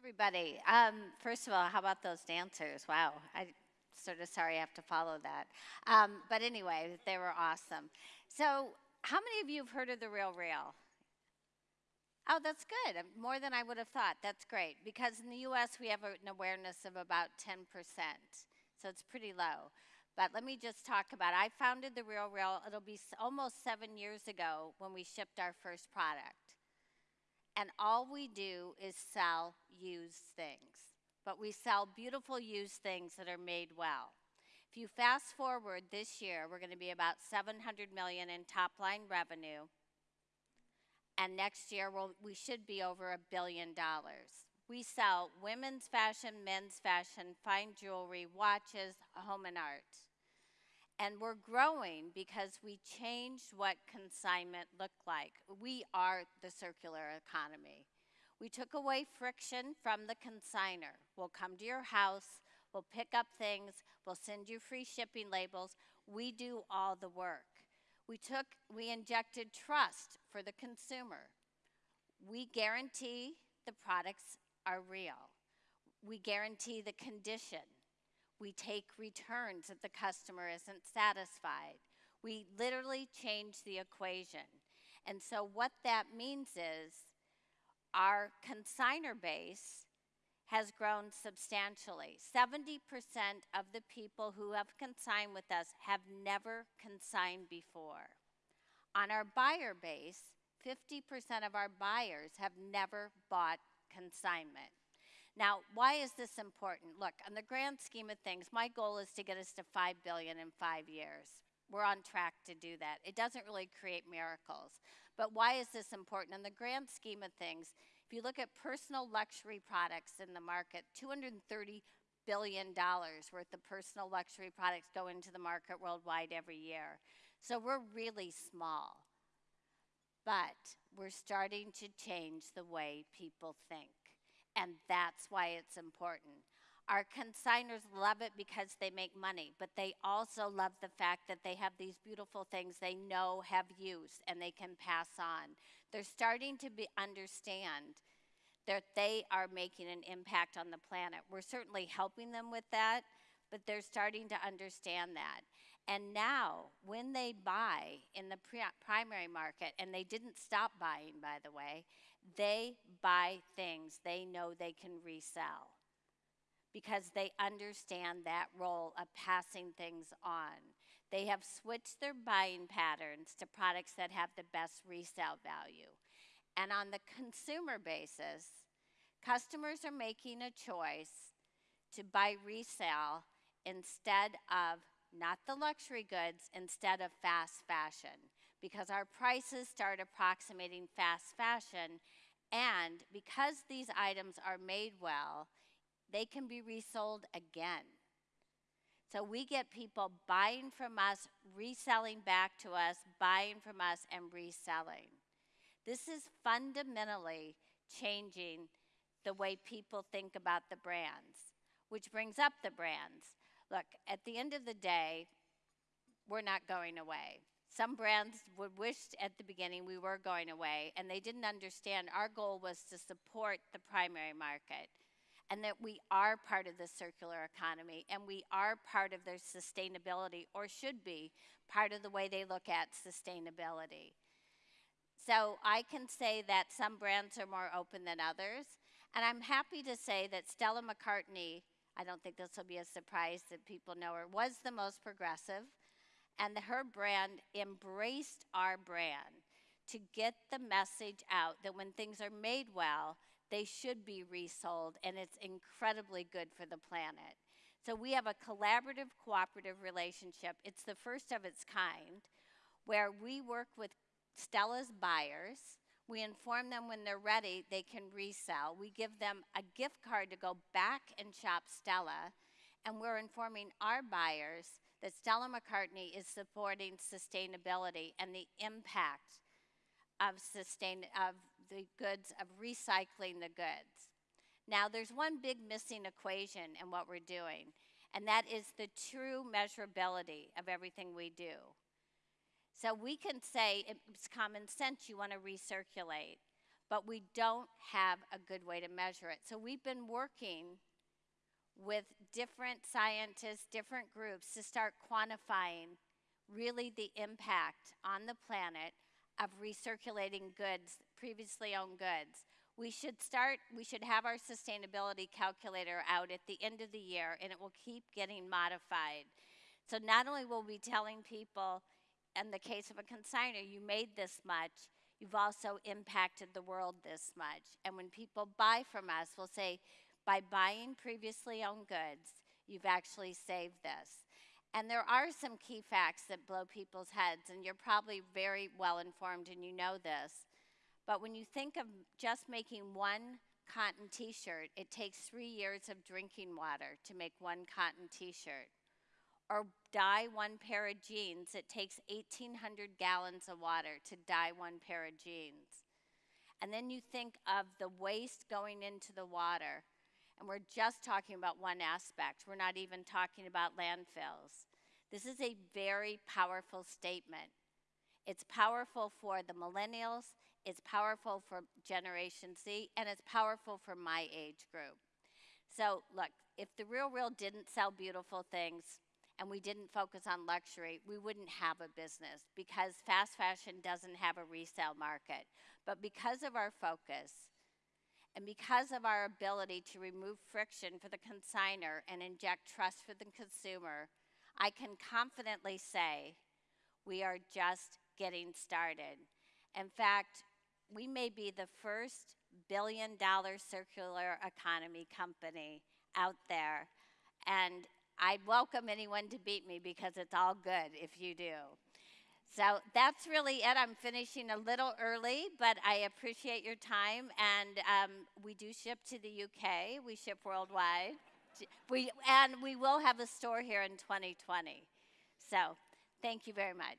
everybody. Um, first of all, how about those dancers? Wow, I sort of sorry I have to follow that. Um, but anyway, they were awesome. So, how many of you have heard of The RealReal? Oh, that's good. Um, more than I would have thought. That's great. Because in the US, we have an awareness of about 10%. So it's pretty low. But let me just talk about it. I founded the Real Real, it'll be almost seven years ago when we shipped our first product. And all we do is sell used things. But we sell beautiful used things that are made well. If you fast forward this year, we're going to be about 700 million in top line revenue. And next year, we'll, we should be over a billion dollars. We sell women's fashion, men's fashion, fine jewelry, watches, home and art. And we're growing because we changed what consignment looked like. We are the circular economy. We took away friction from the consigner. We'll come to your house, we'll pick up things, we'll send you free shipping labels. We do all the work. We took, we injected trust for the consumer. We guarantee the products are real. We guarantee the condition. We take returns if the customer isn't satisfied. We literally change the equation. And so, what that means is our consigner base has grown substantially. 70% of the people who have consigned with us have never consigned before. On our buyer base, 50% of our buyers have never bought consignment. Now, why is this important? Look, on the grand scheme of things, my goal is to get us to 5 billion in 5 years. We're on track to do that. It doesn't really create miracles. But why is this important? In the grand scheme of things, if you look at personal luxury products in the market, 230 billion dollars worth of personal luxury products go into the market worldwide every year. So we're really small. But we're starting to change the way people think. And that's why it's important. Our consigners love it because they make money, but they also love the fact that they have these beautiful things they know have use and they can pass on. They're starting to be, understand that they are making an impact on the planet. We're certainly helping them with that, but they're starting to understand that. And now, when they buy in the primary market, and they didn't stop buying, by the way, they buy things they know they can resell because they understand that role of passing things on. They have switched their buying patterns to products that have the best resale value. And on the consumer basis, customers are making a choice to buy resale instead of not the luxury goods, instead of fast fashion, because our prices start approximating fast fashion. And because these items are made well, they can be resold again. So we get people buying from us, reselling back to us, buying from us, and reselling. This is fundamentally changing the way people think about the brands, which brings up the brands. Look, at the end of the day, we're not going away. Some brands would wish at the beginning we were going away, and they didn't understand our goal was to support the primary market and that we are part of the circular economy and we are part of their sustainability, or should be part of the way they look at sustainability. So I can say that some brands are more open than others, and I'm happy to say that Stella McCartney I don't think this will be a surprise that people know her, was the most progressive. And her brand embraced our brand to get the message out that when things are made well, they should be resold, and it's incredibly good for the planet. So we have a collaborative, cooperative relationship. It's the first of its kind, where we work with Stella's buyers we inform them when they're ready, they can resell. We give them a gift card to go back and shop Stella. And we're informing our buyers that Stella McCartney is supporting sustainability and the impact of, sustain, of the goods, of recycling the goods. Now, there's one big missing equation in what we're doing, and that is the true measurability of everything we do. So we can say it's common sense you want to recirculate. but we don't have a good way to measure it. So we've been working with different scientists, different groups to start quantifying really the impact on the planet of recirculating goods, previously owned goods. We should start, we should have our sustainability calculator out at the end of the year and it will keep getting modified. So not only will we be telling people, in the case of a consigner, you made this much, you've also impacted the world this much. And when people buy from us, we'll say, by buying previously owned goods, you've actually saved this. And there are some key facts that blow people's heads, and you're probably very well informed and you know this. But when you think of just making one cotton t shirt, it takes three years of drinking water to make one cotton t shirt. Or dye one pair of jeans, it takes 1,800 gallons of water to dye one pair of jeans. And then you think of the waste going into the water and we're just talking about one aspect. We're not even talking about landfills. This is a very powerful statement. It's powerful for the millennials, it's powerful for Generation Z, and it's powerful for my age group. So, look, if the Real Real didn't sell beautiful things and we didn't focus on luxury, we wouldn't have a business because fast fashion doesn't have a resale market. But because of our focus, and because of our ability to remove friction for the consigner and inject trust for the consumer, I can confidently say we are just getting started. In fact, we may be the first billion dollar circular economy company out there. And I welcome anyone to beat me because it's all good if you do. So that's really it. I'm finishing a little early, but I appreciate your time. And um, we do ship to the UK. We ship worldwide. We, and we will have a store here in 2020. So thank you very much.